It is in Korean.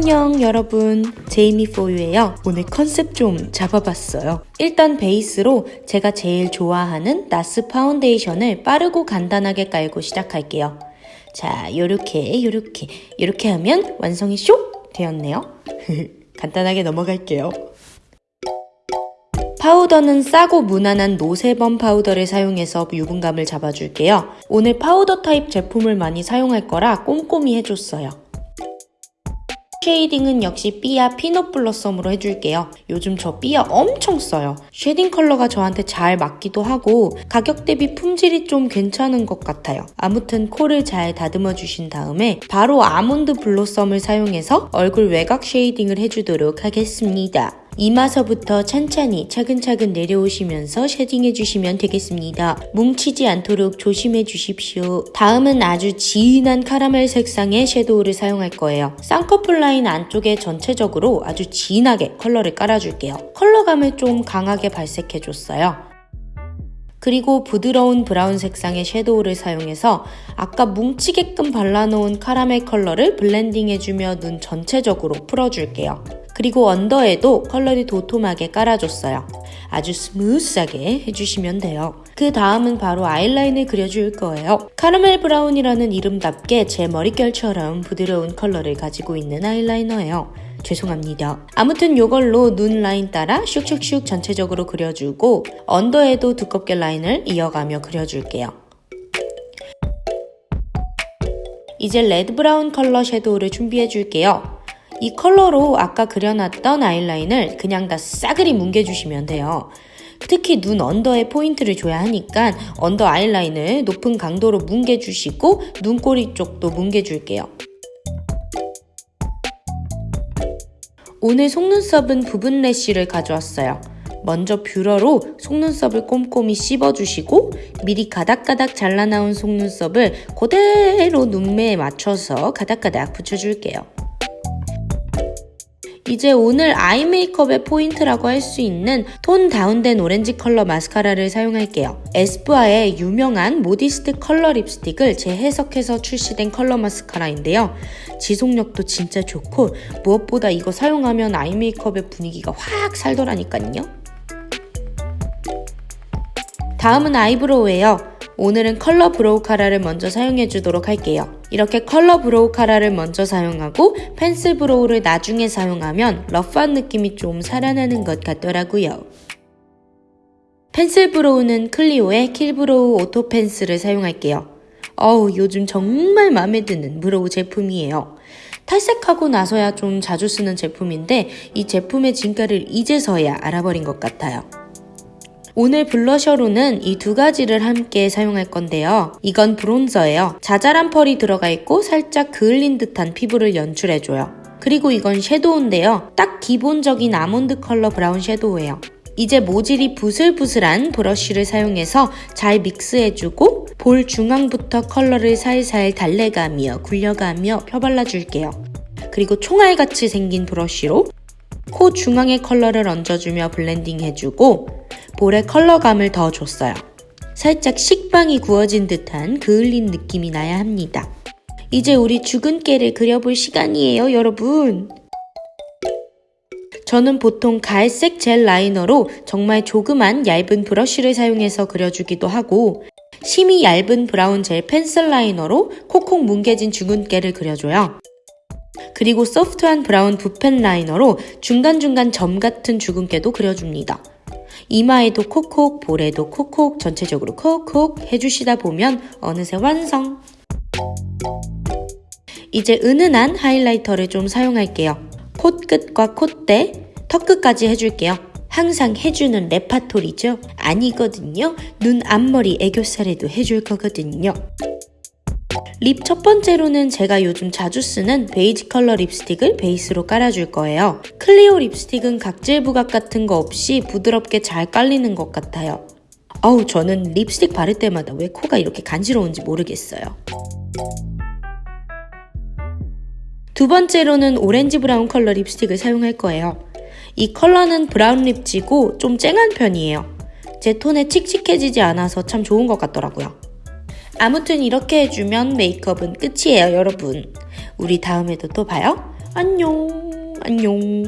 안녕 여러분. 제이미 포유예요. 오늘 컨셉 좀 잡아봤어요. 일단 베이스로 제가 제일 좋아하는 나스 파운데이션을 빠르고 간단하게 깔고 시작할게요. 자 요렇게 요렇게. 요렇게 하면 완성이 쇽 되었네요. 간단하게 넘어갈게요. 파우더는 싸고 무난한 노세범 파우더를 사용해서 유분감을 잡아줄게요. 오늘 파우더 타입 제품을 많이 사용할 거라 꼼꼼히 해줬어요. 쉐이딩은 역시 삐아 피넛 블러썸으로 해줄게요. 요즘 저 삐아 엄청 써요. 쉐딩 컬러가 저한테 잘 맞기도 하고 가격 대비 품질이 좀 괜찮은 것 같아요. 아무튼 코를 잘 다듬어 주신 다음에 바로 아몬드 블러썸을 사용해서 얼굴 외곽 쉐이딩을 해주도록 하겠습니다. 이마서부터 천천히 차근차근 내려오시면서 쉐딩해 주시면 되겠습니다. 뭉치지 않도록 조심해 주십시오. 다음은 아주 진한 카라멜 색상의 섀도우를 사용할 거예요. 쌍꺼풀 라인 안쪽에 전체적으로 아주 진하게 컬러를 깔아줄게요. 컬러감을 좀 강하게 발색해줬어요. 그리고 부드러운 브라운 색상의 섀도우를 사용해서 아까 뭉치게끔 발라놓은 카라멜 컬러를 블렌딩해주며 눈 전체적으로 풀어줄게요. 그리고 언더에도 컬러를 도톰하게 깔아줬어요. 아주 스무스하게 해주시면 돼요. 그 다음은 바로 아이라인을 그려줄 거예요. 카라멜 브라운이라는 이름답게 제 머릿결처럼 부드러운 컬러를 가지고 있는 아이라이너예요. 죄송합니다. 아무튼 이걸로 눈 라인 따라 슉슉슉 전체적으로 그려주고 언더에도 두껍게 라인을 이어가며 그려줄게요. 이제 레드 브라운 컬러 섀도우를 준비해 줄게요. 이 컬러로 아까 그려놨던 아이라인을 그냥 다 싸그리 뭉개주시면 돼요. 특히 눈 언더에 포인트를 줘야 하니까 언더 아이라인을 높은 강도로 뭉개주시고 눈꼬리 쪽도 뭉개줄게요. 오늘 속눈썹은 부분 lash를 가져왔어요. 먼저 뷰러로 속눈썹을 꼼꼼히 씹어주시고 미리 가닥가닥 잘라놓은 속눈썹을 그대로 눈매에 맞춰서 가닥가닥 붙여줄게요. 이제 오늘 아이 메이크업의 포인트라고 할 수 있는 톤 다운된 오렌지 컬러 마스카라를 사용할게요. 에스쁘아의 유명한 모디스트 컬러 립스틱을 재해석해서 출시된 컬러 마스카라인데요. 지속력도 진짜 좋고 무엇보다 이거 사용하면 아이 메이크업의 분위기가 확 살더라니까요. 다음은 eyebrow예요. 오늘은 컬러 browcara를 먼저 사용해 주도록 할게요. 이렇게 컬러 browcara를 먼저 사용하고 pencil brow를 나중에 사용하면 rough한 느낌이 좀 살아나는 것 같더라고요. pencil brow는 클리오의 Kill Brow Auto Pencil을 사용할게요. 어우 요즘 정말 마음에 드는 brow 제품이에요. 탈색하고 나서야 좀 자주 쓰는 제품인데 이 제품의 진가를 이제서야 알아버린 것 같아요. 오늘 blusher로는 이 두 가지를 함께 사용할 건데요. 이건 bronzer예요. 자잘한 펄이 들어가 있고 살짝 그을린 듯한 피부를 연출해줘요. 그리고 이건 shadow인데요. 딱 기본적인 아몬드 컬러 브라운 shadow예요. 이제 모질이 부슬부슬한 브러시를 사용해서 잘 믹스해주고 볼 중앙부터 컬러를 살살 달래가며 굴려가며 펴발라줄게요. 그리고 총알같이 생긴 브러시로 코 중앙에 컬러를 얹어주며 블렌딩 해주고 볼에 컬러감을 더 줬어요. 살짝 식빵이 구워진 듯한 그을린 느낌이 나야 합니다. 이제 우리 주근깨를 그려볼 시간이에요, 여러분. 저는 보통 갈색 젤 liner로 정말 조그만 얇은 브러시를 사용해서 그려주기도 하고 심이 얇은 브라운 젤 pencil liner로 콕콕 뭉개진 주근깨를 그려줘요. 그리고 소프트한 브라운 붓펜 라이너로 중간중간 점 같은 죽은 깨도 그려줍니다. 이마에도 콕콕, 볼에도 콕콕, 전체적으로 콕콕 해주시다 보면 어느새 완성! 이제 은은한 하이라이터를 좀 사용할게요. 콧끝과 콧대, 턱끝까지 해줄게요. 항상 해주는 레파토리죠? 아니거든요. 눈 앞머리 애교살에도 해줄 거거든요. lip 첫 번째로는 제가 요즘 자주 쓰는 베이지 컬러 립스틱을 베이스로 깔아줄 거예요. 클리오 립스틱은 각질 부각 같은 거 없이 부드럽게 잘 깔리는 것 같아요. 어우 저는 립스틱 바를 때마다 왜 코가 이렇게 간지러운지 모르겠어요. 두 번째로는 오렌지 브라운 컬러 립스틱을 사용할 거예요. 이 컬러는 브라운 lip치고 좀 쨍한 편이에요. 제 톤에 칙칙해지지 않아서 참 좋은 것 같더라고요. 아무튼 이렇게 해주면 메이크업은 끝이에요 여러분. 우리 다음에도 또 봐요. 안녕. 안녕.